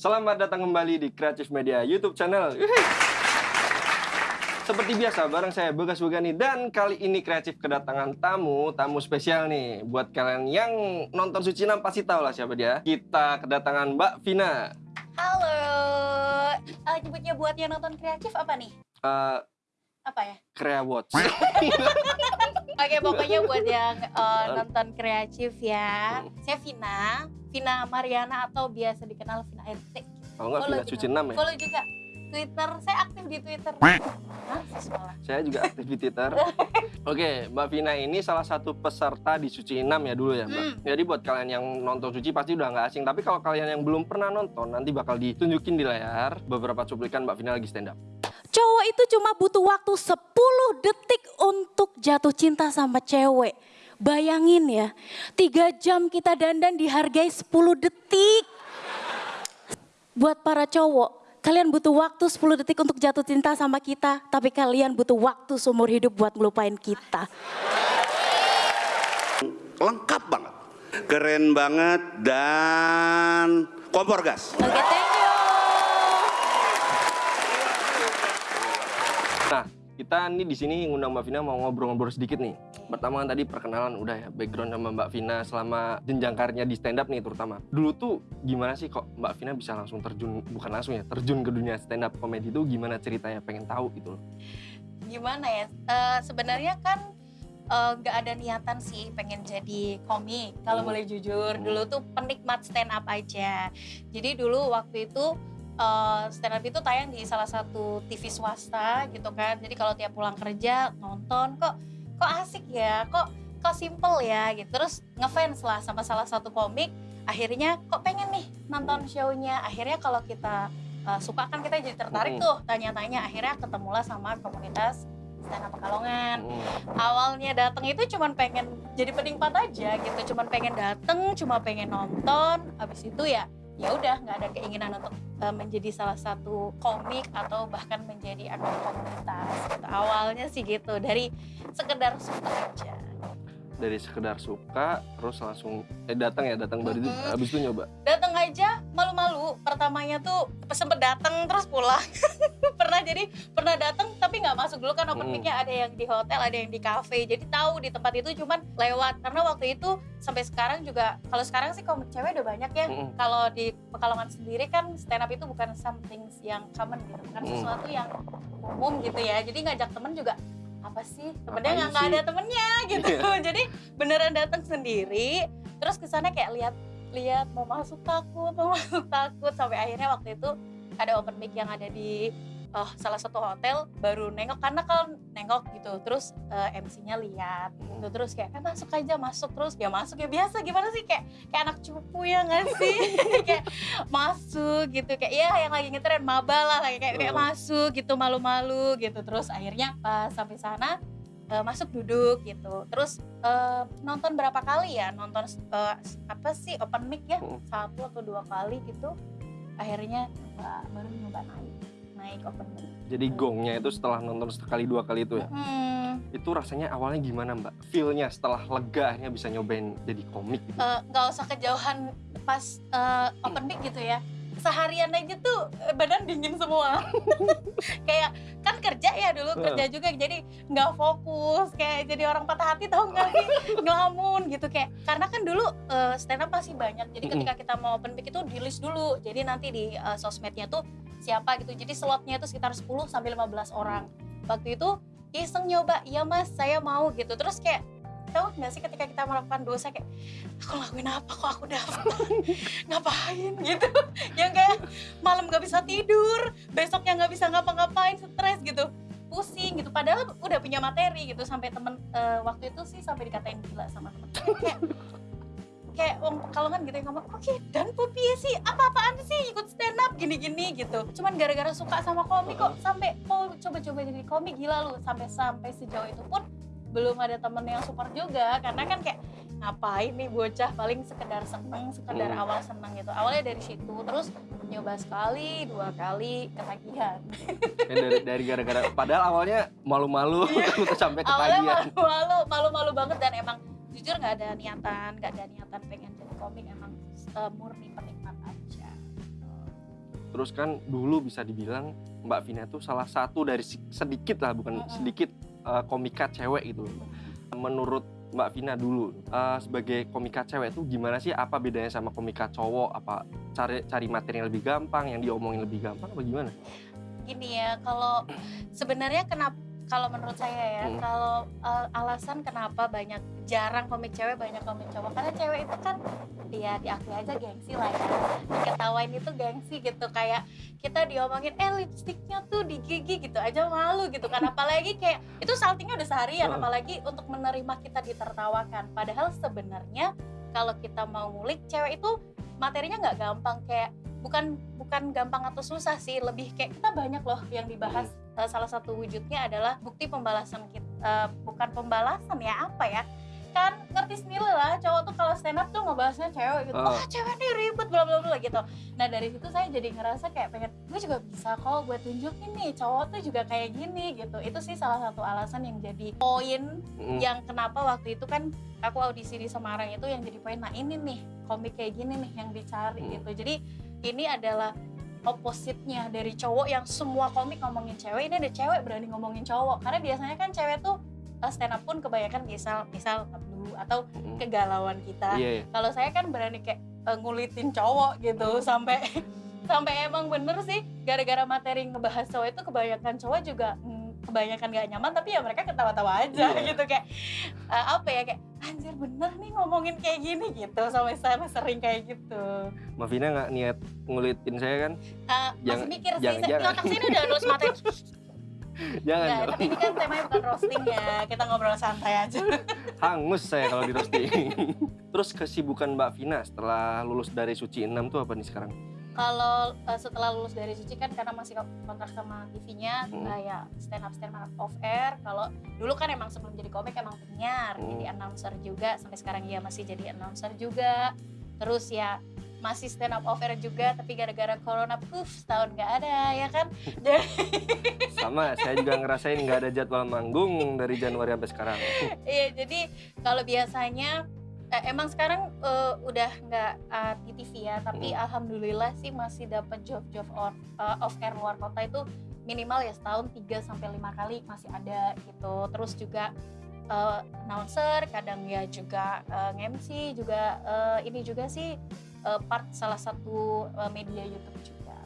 Selamat datang kembali di Kreatif Media YouTube channel. Seperti biasa, bareng saya Begas Begani dan kali ini Kreatif kedatangan tamu, tamu spesial nih. Buat kalian yang nonton Suci Nam pasti tahu lah siapa dia. Kita kedatangan Mbak Vina. Halo, uh, nyebutnya buat yang nonton kreatif apa nih? Eh, Apa ya? Krea Watch. Oke, pokoknya buat yang uh, nonton kreatif ya. Saya Vina, Vina Mariana atau biasa dikenal Vina RT. Kalau nggak Vina. Suci Nam ya. Follow juga Twitter, saya aktif di Twitter. Hah, sekolah. Saya juga aktif di Twitter. Oke, Mbak Vina ini salah satu peserta di Suci 6 ya dulu ya, Mbak. Hmm. Jadi buat kalian yang nonton Suci pasti udah nggak asing. Tapi kalau kalian yang belum pernah nonton, nanti bakal ditunjukin di layar beberapa cuplikan Mbak Vina lagi stand up. Cowok itu cuma butuh waktu 10 detik untuk jatuh cinta sama cewek. Bayangin ya, 3 jam kita dandan dihargai 10 detik. Buat para cowok, kalian butuh waktu 10 detik untuk jatuh cinta sama kita. Tapi kalian butuh waktu seumur hidup buat ngelupain kita. lengkap banget. Keren banget dan kompor gas. Oke, thank you. Nah, kita nih di sini ngundang Mbak Vina mau ngobrol-ngobrol sedikit nih. Pertama kan tadi perkenalan udah ya, background sama Mbak Vina selama jenjang karirnya di stand up nih terutama. Dulu tuh gimana sih kok Mbak Vina bisa langsung terjun, bukan langsung ya, terjun ke dunia stand up comedy itu gimana ceritanya pengen tahu gitu loh. Gimana ya? Eh, sebenarnya kan eh, nggak ada niatan sih pengen jadi komik. Kalau Hmm. boleh jujur, Hmm. dulu tuh penikmat stand up aja. Jadi dulu waktu itu eh, stand up itu tayang di salah satu TV swasta gitu kan. Jadi kalau tiap pulang kerja nonton kok kok asik ya, kok kok simple ya gitu. Terus ngefans lah sama salah satu komik. Akhirnya kok pengen nih nonton show-nya. Akhirnya kalau kita eh, suka kan kita jadi tertarik tuh tanya-tanya. Akhirnya ketemulah sama komunitas stand up Pekalongan awalnya datang itu cuman pengen jadi penikmat aja gitu cuman pengen dateng cuma pengen nonton habis itu ya ya udah nggak ada keinginan untuk uh, menjadi salah satu komik atau bahkan menjadi anggota komunitas gitu. awalnya sih gitu dari sekedar suka aja Dari sekedar suka, terus langsung eh datang ya, datang baru itu Mm-mm. habis itu nyoba. datang aja malu-malu pertamanya tuh sempet datang terus pulang. Pernah jadi pernah datang tapi nggak masuk dulu kan open Hmm. mic-nya ada yang di hotel ada yang di cafe. Jadi tahu di tempat itu cuman lewat. Karena waktu itu sampai sekarang juga kalau sekarang sih komik cewek udah banyak ya. Mm-mm. kalau di Pekalongan sendiri kan stand up itu bukan something yang common gitu. Bukan Hmm. sesuatu yang umum gitu ya. Jadi ngajak temen juga apa sih? Temennya nggak ada temennya gitu. Jadi beneran datang sendiri. Terus ke sana kayak lihat lihat mau masuk takut mau masuk takut. Sampai akhirnya waktu itu ada open mic yang ada di oh, salah satu hotel baru nengok karena kan nengok gitu. Terus eh, MC-nya lihat gitu. Terus kayak eh masuk aja masuk. Terus ya masuk ya biasa. Gimana sih? Kayak kayak anak cupu ya nggak sih? Kayak masuk gitu. Kayak ya yang lagi ngetren maba lah. Kayak kayak, kayak Hmm. masuk gitu malu-malu gitu. Terus akhirnya pas sampai sana eh, masuk duduk gitu terus eh, nonton berapa kali ya nonton eh, apa sih open mic ya Hmm. satu atau dua kali gitu akhirnya nyoba baru nyoba naik naik open mic Jadi gongnya itu setelah nonton sekali dua kali itu ya. Hmm, Itu rasanya awalnya gimana Mbak? Feel-nya setelah lega akhirnya bisa nyobain jadi komik gitu. nggak usah kejauhan pas eh, open mic gitu ya seharian aja tuh eh, badan dingin semua. Kayak kan kerja ya dulu kerja juga jadi nggak fokus. Kayak jadi orang patah hati tau nggak sih? Ngelamun gitu kayak karena kan dulu eh, stand up masih banyak. Jadi ketika kita mau open mic itu di list dulu. Jadi nanti di eh, sosmednya tuh siapa gitu. Jadi slotnya itu sekitar 10 sampai 15 orang. Waktu itu iseng nyoba iya mas saya mau gitu. Terus kayak tahu nggak sih ketika kita melakukan dosa kayak aku lakuin apa kok aku dapat ngapain? Gitu. Yang kayak malam nggak bisa tidur besoknya nggak bisa ngapa-ngapain stres gitu. Pusing gitu. Padahal udah punya materi gitu sampai temen eh, waktu itu sih sampai dikatain gila sama temen. Kayak kayak wong pekalongan gitu yang ngomong oke dan pupi sih? Apa-apaan sih ikut stand up gini-gini gitu. Cuman gara-gara suka sama komik kok sampai oh coba-coba jadi komik. Gila lu sampai sampai sejauh itu pun belum ada temen yang support juga karena kan kayak ngapain nih bocah paling sekedar seneng sekedar Hmm. awal seneng gitu. Awalnya dari situ terus nyoba sekali dua kali ketagihan. Ya, dari dari gara-gara padahal awalnya malu-malu terus sampai awalnya ketagihan. malu-malu malu-malu banget dan emang jujur nggak ada niatan nggak ada niatan pengen jadi komik emang murni penikmat aja. Terus kan dulu bisa dibilang Mbak Vina tuh salah satu dari sedikit lah, bukan sedikit eh, komika cewek itu. Menurut Mbak Vina dulu eh, sebagai komika cewek itu gimana sih? Apa bedanya sama komika cowok? Apa cari cari materi yang lebih gampang, yang diomongin lebih gampang, apa gimana? gini ya kalau sebenarnya kenapa kalau menurut saya ya Hmm. kalau uh, alasan kenapa banyak jarang komik cewek banyak komik cowok. Karena cewek itu kan dia diakui aja gengsi lah ya. Diketawain itu gengsi gitu kayak kita diomongin eh lipstiknya tuh di gigi gitu aja malu gitu kan. Apalagi kayak itu saltingnya udah seharian Heeh. apalagi untuk menerima kita ditertawakan. Padahal sebenarnya kalau kita mau ngulik cewek itu materinya nggak gampang. Kayak bukan bukan gampang atau susah sih lebih kayak kita banyak loh yang dibahas. Eh, salah satu wujudnya adalah bukti pembalasan kita eh, bukan pembalasan ya apa ya? Kan ngerti sendiri lah cowok tuh kalau stand up tuh ngebahasnya cewek gitu. Ah. oh cewek nih ribet bla bla bla gitu. Nah dari situ saya jadi ngerasa kayak pengen gue juga bisa kok gue tunjukin nih cowok tuh juga kayak gini gitu. Itu sih salah satu alasan yang jadi poin Mm, yang kenapa waktu itu kan aku audisi di Semarang itu yang jadi poin nah ini nih komik kayak gini nih yang dicari Hmm. gitu. Jadi ini adalah opposite-nya dari cowok yang semua komik ngomongin cewek ini ada cewek berani ngomongin cowok karena biasanya kan cewek tuh uh, stand up pun kebanyakan misal misal dulu atau mm. kegalauan kita Iya, iya. kalau saya kan berani kayak uh, ngulitin cowok gitu sampai sampai emang bener sih gara-gara materi ngebahas cowok itu kebanyakan cowok juga mm, kebanyakan gak nyaman tapi ya mereka ketawa-tawa aja Iya. gitu kayak uh, apa ya kayak anjir bener nih ngomongin kayak gini gitu sampai saya sering kayak gitu Mbak Vina nggak niat ngulitin saya kan? Uh, Jangan- masih mikir sih jangan- di jangan. otak saya ini udah nulis materi Jangan Nggak, tapi ini kan temanya bukan roasting ya kita ngobrol santai aja Hangus saya kalau di roasting. Terus kesibukan Mbak Vina setelah lulus dari Suci 6 tuh apa nih sekarang? Kalau uh, setelah lulus dari Suci kan karena masih kontrak sama TV-nya Hmm. uh, ya stand up stand up off air kalau dulu kan emang sebelum jadi komik emang penyiar Hmm. jadi announcer juga sampai sekarang ya masih jadi announcer juga terus ya masih stand up off air juga tapi gara-gara corona puff setahun nggak ada ya kan jadi Sama, saya juga ngerasain nggak ada jadwal manggung dari Januari sampai sekarang. iya jadi kalau biasanya eh, emang sekarang eh, udah nggak eh, di TV ya tapi Hmm. alhamdulillah sih masih dapat job-job on, eh, off air luar kota itu minimal ya setahun 3 sampai lima kali masih ada gitu terus juga eh, announcer kadang ya juga eh, MC juga eh, ini juga sih eh, part salah satu eh, media YouTube juga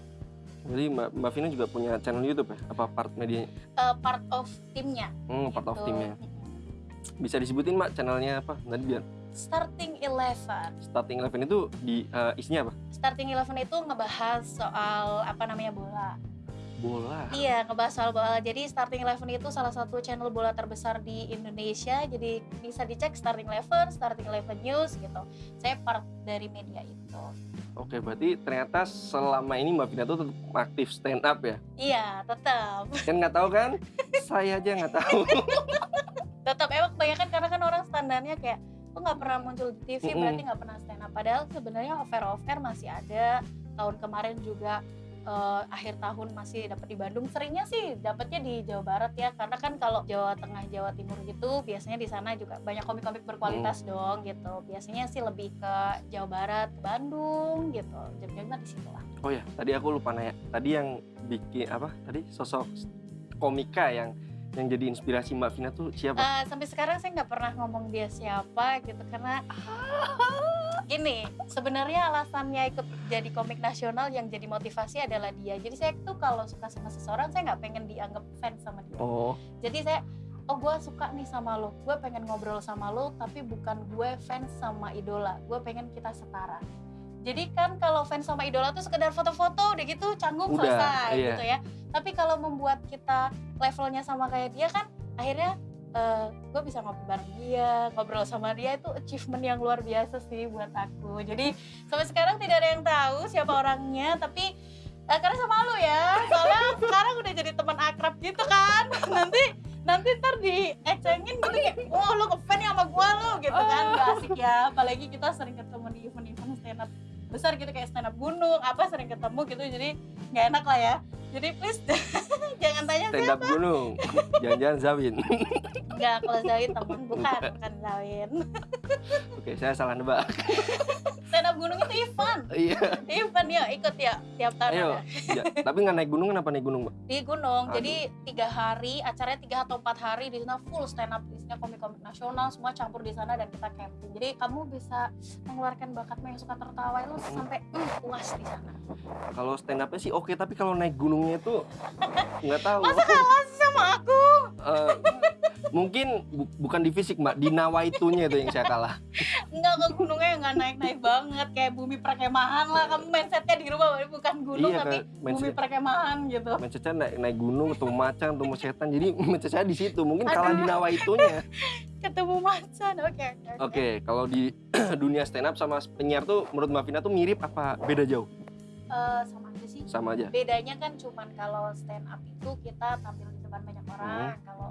Jadi Mbak, Mbak Vina juga punya channel YouTube ya? Apa part medianya? Eh, part of timnya Hmm, part of gitu. timnya. Mm-mm. Bisa disebutin Mbak channelnya apa? Tadi biar Starting Eleven starting eleven itu di eh, isinya apa? Starting Eleven itu ngebahas soal apa namanya bola. Bola. Iya, ngebahas soal bola. Jadi Starting Eleven itu salah satu channel bola terbesar di Indonesia. Jadi bisa dicek Starting Eleven, Starting Eleven News gitu. Saya part dari media itu. Oke, berarti ternyata selama ini Mbak Vina tuh tetap aktif stand up ya? Iya, tetap. Kan nggak tahu kan? saya aja nggak tahu. Tetap emang kebanyakan karena kan orang standarnya kayak lo nggak pernah muncul di TV Mm-mm. berarti nggak pernah stand up. Padahal sebenarnya offer offer masih ada. Tahun kemarin juga eh, akhir tahun masih dapat di Bandung. Seringnya sih dapatnya di Jawa Barat ya, karena kan kalau Jawa Tengah, Jawa Timur gitu biasanya di sana juga banyak komik-komik berkualitas dong gitu. Biasanya sih lebih ke Jawa Barat, ke Bandung gitu. Jam-jamnya di situ lah. Oh ya, tadi aku lupa nanya. Tadi yang bikin apa? Tadi sosok komika yang yang jadi inspirasi Mbak Vina tuh siapa? Eh, sampai sekarang saya nggak pernah ngomong dia siapa gitu karena gini sebenarnya alasannya ikut jadi komik nasional yang jadi motivasi adalah dia. Jadi saya tuh kalau suka sama seseorang saya nggak pengen dianggap fans sama dia. Oh, jadi saya oh gue suka nih sama lo. Gue pengen ngobrol sama lo tapi bukan gue fans sama idola. Gue pengen kita setara jadi kan kalau fans sama idola tuh sekedar foto-foto udah gitu canggung Udah, selesai iya. gitu ya. Tapi kalau membuat kita levelnya sama kayak dia kan akhirnya gue bisa ngopi bareng dia ngobrol sama dia itu achievement yang luar biasa sih buat aku. Jadi sampai sekarang tidak ada yang tahu siapa orangnya tapi eh, karena sama lu ya soalnya sekarang udah jadi teman akrab gitu kan. Nanti nanti ntar diecengin gitu kayak wah lu ngefan ya sama gua lu gitu kan. Gak asik ya apalagi kita sering ketemu besar gitu kayak stand up gunung apa sering ketemu gitu jadi nggak enak lah ya Jadi please jangan tanya stand up gunung jangan-jangan Zawin enggak kalau Zawin teman bukan bukan Zawin. oke saya salah nebak Stand up gunung itu Ivan. iya Ivan ya ikut ya tiap tahun ayo. Ya, tapi nggak naik gunung kenapa naik gunung mbak di gunung. Aduh. Jadi tiga hari, acaranya tiga atau empat hari di sana full stand up, isinya komik-komik nasional, semua campur di sana dan kita camping. Jadi kamu bisa mengeluarkan bakatmu yang suka tertawa itu sampai mm, puas di sana. kalau stand upnya sih oke tapi kalau naik gunungnya itu nggak tahu Masa kalah sih sama aku? Eh, mungkin bu- bukan di fisik mbak di nawaitunya itu yang saya kalah Enggak ke gunungnya nggak naik-naik banget kayak bumi perkemahan lah. Kamu mindsetnya di rumah bukan gunung Iya, tapi Kak. bumi Mindset- perkemahan gitu. mindset saya naik, naik gunung ketemu macan ketemu setan jadi mindset saya di situ mungkin kalah di nawaitunya Ketemu macan, oke. oke kalau di dunia stand up sama penyiar tuh menurut mbak Vina tuh mirip apa beda jauh Eh, sama. Sama aja. Bedanya kan cuman kalau stand up itu kita tampil di depan banyak orang kalau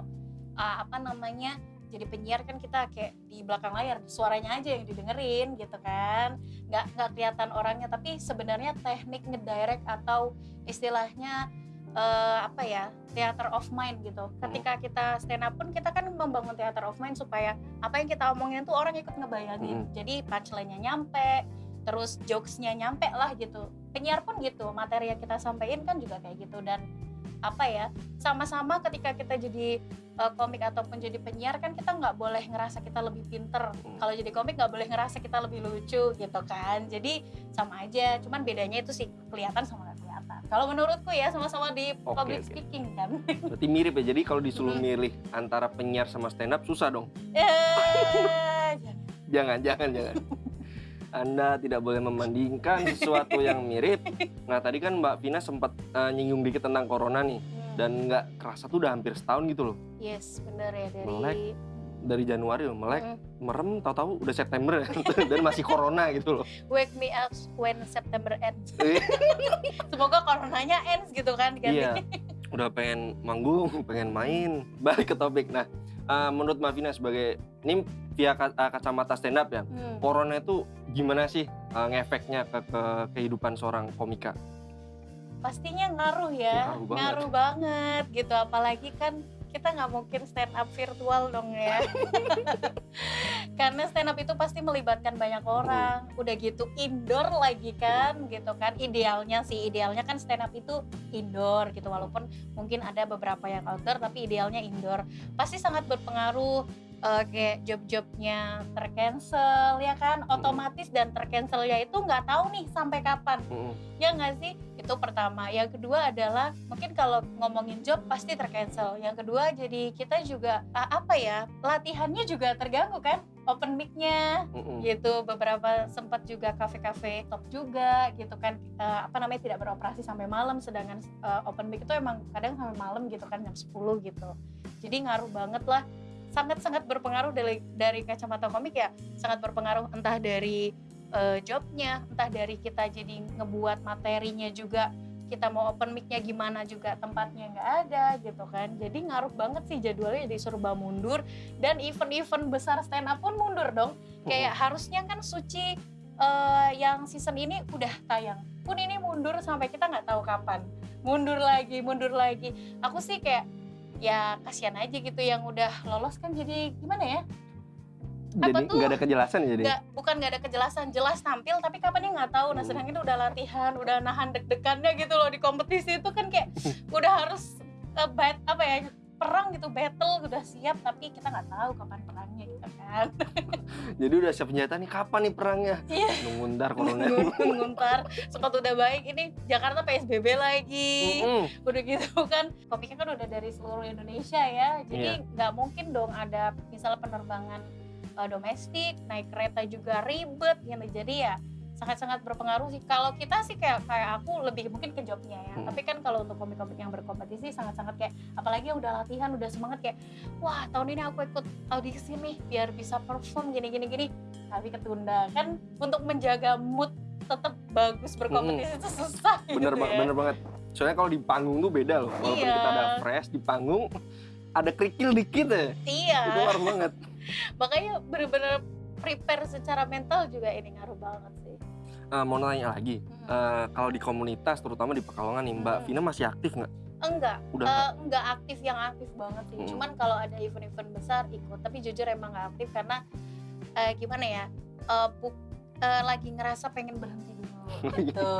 uh, apa namanya jadi penyiar kan kita kayak di belakang layar suaranya aja yang didengerin gitu kan. Nggak nggak kelihatan orangnya tapi sebenarnya teknik ngedirect atau istilahnya eh, apa ya theater of mind gitu. Ketika kita stand up pun kita kan membangun theater of mind supaya apa yang kita omongin tuh orang ikut ngebayangin. Jadi punchline-nya nyampe terus jokesnya nyampe lah gitu penyiar pun gitu materi yang kita sampaikan kan juga kayak gitu. Dan apa ya sama-sama ketika kita jadi uh, komik ataupun jadi penyiar kan kita nggak boleh ngerasa kita lebih pinter. Hmm. kalau jadi komik nggak boleh ngerasa kita lebih lucu gitu kan. Jadi sama aja cuman bedanya itu sih kelihatan sama nggak kelihatan. Kalau menurutku ya sama-sama di Oke, public oke. speaking kan. Berarti mirip ya jadi kalau disuruh milih antara penyiar sama stand up susah dong. Eh, jangan jangan jangan anda tidak boleh membandingkan sesuatu yang mirip. Nah tadi kan Mbak Vina sempat eh, nyinggung dikit tentang corona nih, Hmm. dan nggak kerasa tuh udah hampir setahun gitu loh. yes bener ya dari Melek. Dari Januari loh, melek, Mm. merem, tahu-tahu udah September ya. dan masih corona gitu loh. wake me up when September ends Iya. semoga coronanya ends gitu kan Iya, udah pengen manggung, pengen main. Balik ke topik. Nah, eh, menurut Mbak Vina sebagai ini via eh, kacamata stand up ya, Hmm. corona itu gimana sih eh, ngefeknya ke, ke kehidupan seorang komika? pastinya ngaruh ya Ngaruh banget. ngaruh banget gitu apalagi kan kita nggak mungkin stand up virtual dong ya. Karena stand up itu pasti melibatkan banyak orang. Udah gitu indoor lagi kan gitu kan. Idealnya sih idealnya kan stand up itu indoor gitu. Walaupun mungkin ada beberapa yang outdoor tapi idealnya indoor. Pasti sangat berpengaruh eh, kayak job-jobnya tercancel ya kan? Otomatis dan tercancelnya itu nggak tahu nih sampai kapan. Ya nggak sih itu pertama. Yang kedua adalah mungkin kalau ngomongin job pasti tercancel. Yang kedua jadi kita juga apa ya latihannya juga terganggu kan open mic-nya. Mm-mm. gitu beberapa sempat juga kafe-kafe top juga gitu kan. Eh, apa namanya tidak beroperasi sampai malam sedangkan eh, open mic itu emang kadang sampai malam gitu kan jam 10 gitu. Jadi ngaruh banget lah. Sangat-sangat berpengaruh dari dari kacamata komik ya. Sangat berpengaruh entah dari eh, jobnya entah dari kita jadi ngebuat materinya juga kita mau open mic-nya gimana juga tempatnya nggak ada gitu kan. Jadi ngaruh banget sih jadwalnya jadi serba mundur dan event-event besar stand up pun mundur dong. Kayak harusnya kan suci eh, yang season ini udah tayang. Pun ini mundur sampai kita nggak tahu kapan. Mundur lagi mundur lagi. Aku sih kayak ya kasihan aja gitu yang udah lolos kan jadi gimana ya Apa tuh? nggak ada kejelasan ya jadi. nggak bukan nggak ada kejelasan jelas tampil tapi kapannya nggak tahu nah Hmm. sedangkan itu udah latihan udah nahan deg-degannya gitu loh di kompetisi itu kan kayak udah harus eh, bat apa ya perang gitu battle udah siap tapi kita nggak tahu kapan perangnya gitu kan Jadi udah siap senjata nih kapan nih perangnya? Iya. Nunggu ntar corona. nguntar sempat udah baik ini Jakarta PSBB lagi Mm-mm. udah gitu kan komiknya kan udah dari seluruh Indonesia ya jadi nggak mungkin dong ada misalnya penerbangan uh, domestik naik kereta juga ribet gitu jadi ya sangat-sangat berpengaruh sih kalau kita sih kayak kayak aku lebih mungkin ke jobnya ya Hmm. tapi kan kalau untuk komik-komik yang berkompetisi sangat-sangat kayak apalagi yang udah latihan udah semangat kayak wah tahun ini aku ikut audisi nih biar bisa perform gini gini gini tapi ketunda kan untuk menjaga mood tetap bagus berkompetisi itu susah Bener gitu banget, ya. bener banget. Soalnya kalau di panggung tuh beda loh. Walaupun Iya. kita ada fresh di panggung, ada kerikil dikit ya. Iya, Itu ngaruh banget. makanya bener-bener prepare secara mental juga ini ngaruh banget sih. eh, mau nanya lagi. Hmm. Eh, kalau di komunitas, terutama di Pekalongan nih, Mbak Hmm. Vina masih aktif nggak? enggak Udah eh, enggak aktif yang aktif banget sih Mm. cuman kalau ada event-event besar ikut tapi jujur emang nggak aktif karena eh, gimana ya eh, bu- eh, lagi ngerasa pengen berhenti dulu gitu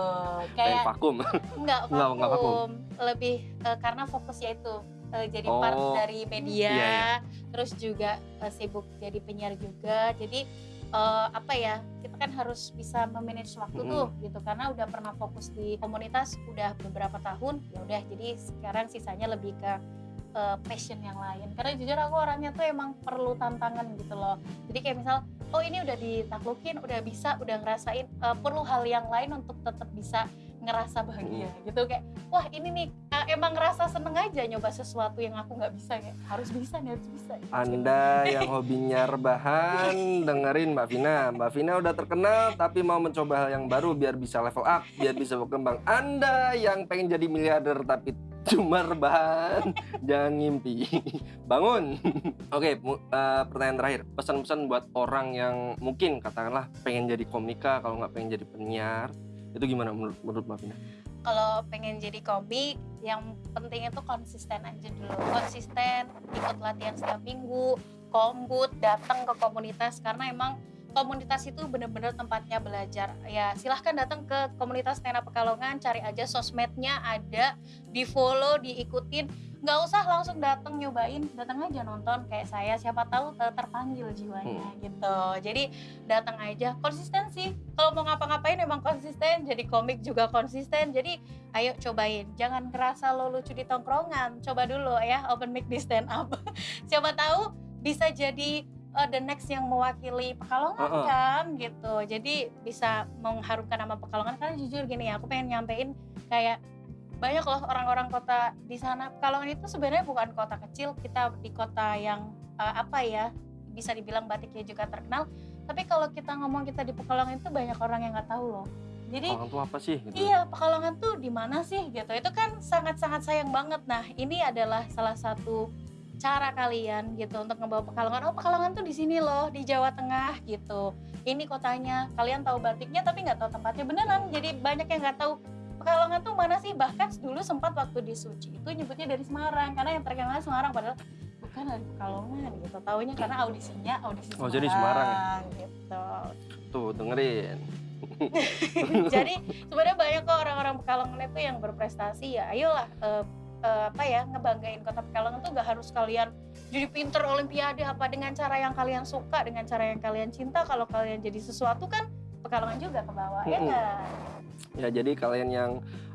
kayak vakum. enggak Nggak- nggak vakum. vakum lebih eh, karena fokusnya itu eh, jadi part Oh. dari media Iya, iya. terus juga eh, sibuk jadi penyiar juga jadi eh, apa ya kita kan harus bisa memanage waktu Mm-mm. tuh gitu karena udah pernah fokus di komunitas udah beberapa tahun ya udah jadi sekarang sisanya lebih ke passion yang lain karena jujur aku orangnya tuh emang perlu tantangan gitu loh jadi kayak misal oh ini udah ditaklukin udah bisa udah ngerasain eh, perlu hal yang lain untuk tetap bisa ngerasa bahagia gitu kayak wah ini nih eh, emang ngerasa seneng aja nyoba sesuatu yang aku nggak bisa kayak harus bisa nih harus bisa gitu. Anda yang hobinya rebahan, dengerin Mbak Vina. Mbak Vina udah terkenal tapi mau mencoba hal yang baru biar bisa level up, biar bisa berkembang. Anda yang pengen jadi miliarder tapi cuma rebahan, jangan ngimpi. Bangun. Oke, mu- eh, pertanyaan terakhir. Pesan-pesan buat orang yang mungkin katakanlah pengen jadi komika kalau nggak pengen jadi penyiar. Itu gimana menurut menurut Mbak Vina? kalau pengen jadi komik yang penting itu konsisten aja dulu konsisten ikut latihan setiap minggu kombut datang ke komunitas karena emang komunitas itu bener-bener tempatnya belajar. Ya silahkan datang ke komunitas Tena Pekalongan cari aja sosmednya ada di follow diikutin. Nggak usah langsung datang nyobain datang aja nonton. Kayak saya siapa tahu ter- terpanggil jiwanya gitu. Jadi datang aja. Konsistensi kalau mau ngapa-ngapain emang konsisten. Jadi komik juga konsisten. Jadi ayo cobain. Jangan kerasa lo lucu di tongkrongan. Coba dulu ya open mic di stand up. Siapa tahu bisa jadi uh, the next yang mewakili Pekalongan Uh-uh. kan gitu jadi bisa mengharumkan nama Pekalongan karena jujur gini ya aku pengen nyampein kayak banyak loh orang-orang kota di sana Pekalongan itu sebenarnya bukan kota kecil kita di kota yang uh, apa ya bisa dibilang batiknya juga terkenal tapi kalau kita ngomong kita di Pekalongan itu banyak orang yang nggak tahu loh jadi Orang tua apa sih? Gitu. Iya, Pekalongan tuh di mana sih gitu. Itu kan sangat-sangat sayang banget. Nah, ini adalah salah satu cara kalian gitu untuk ngebawa Pekalongan. Oh, Pekalongan tuh di sini loh, di Jawa Tengah gitu. Ini kotanya. Kalian tahu batiknya tapi nggak tahu tempatnya beneran. Jadi banyak yang nggak tahu Pekalongan tuh mana sih? Bahkan dulu sempat waktu di Suci itu nyebutnya dari Semarang karena yang terkenal Semarang padahal bukan dari Pekalongan gitu. Taunya karena audisinya audisi Oh, jadi Semarang ya? gitu. Tuh, dengerin. Jadi sebenarnya banyak kok orang-orang Pekalongan itu yang berprestasi ya. Ayolah eh, eh, apa ya ngebanggain kota Pekalongan tuh gak harus kalian jadi pinter olimpiade apa dengan cara yang kalian suka, dengan cara yang kalian cinta. Kalau kalian jadi sesuatu kan Pekalongan juga ke bawah ya Mm-mm. nggak? Ya jadi kalian yang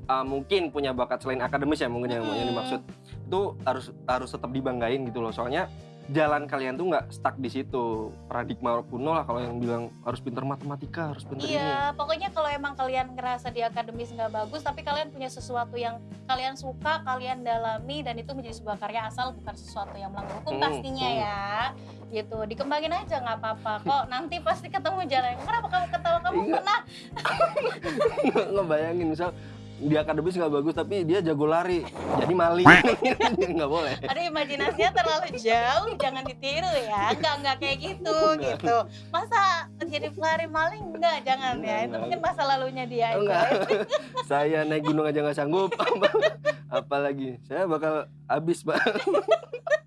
uh, mungkin punya bakat selain akademis ya mungkin yang, yang Mm-mm. dimaksud itu harus harus tetap dibanggain gitu loh. Soalnya jalan kalian tuh nggak stuck di situ. Paradigma kuno lah kalau yang bilang harus pinter matematika, harus pinter ini. Iya, pokoknya kalau emang kalian ngerasa di akademis nggak bagus, tapi kalian punya sesuatu yang kalian suka, kalian dalami, dan itu menjadi sebuah karya asal bukan sesuatu yang melanggar hukum Hmm, pastinya hmm. ya. Gitu, dikembangin aja nggak apa-apa. Kok nanti pasti ketemu jalan. Kenapa kamu ketawa? Kamu Iya. pernah? Ngebayangin misal di akademis nggak bagus tapi dia jago lari jadi maling nggak boleh Aduh, imajinasinya terlalu jauh, jangan ditiru ya. Enggak, enggak kayak gitu, Enggak. gitu. Masa jadi pelari maling? Enggak, jangan Enggak, ya. Itu enggak. mungkin masa lalunya dia. enggak saya naik gunung aja nggak sanggup apalagi saya bakal habis pak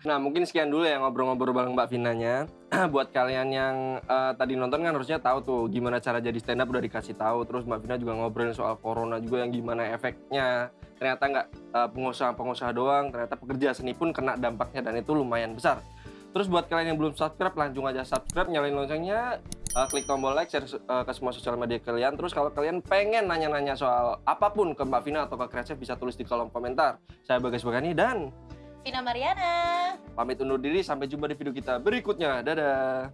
Nah mungkin sekian dulu ya ngobrol-ngobrol bareng Mbak Vinanya. Buat kalian yang eh, tadi nonton kan harusnya tahu tuh gimana cara jadi stand up udah dikasih tahu. Terus Mbak Vina juga ngobrolin soal corona juga yang gimana efeknya. Ternyata nggak eh, pengusaha-pengusaha doang, ternyata pekerja seni pun kena dampaknya dan itu lumayan besar. Terus buat kalian yang belum subscribe langsung aja subscribe, nyalain loncengnya, eh, klik tombol like, share eh, ke semua sosial media kalian. Terus kalau kalian pengen nanya-nanya soal apa pun ke Mbak Vina atau ke Kreatif bisa tulis di kolom komentar. Saya Bagas Bagani dan Vina Mariana. Pamit undur diri, sampai jumpa di video kita berikutnya. Dadah.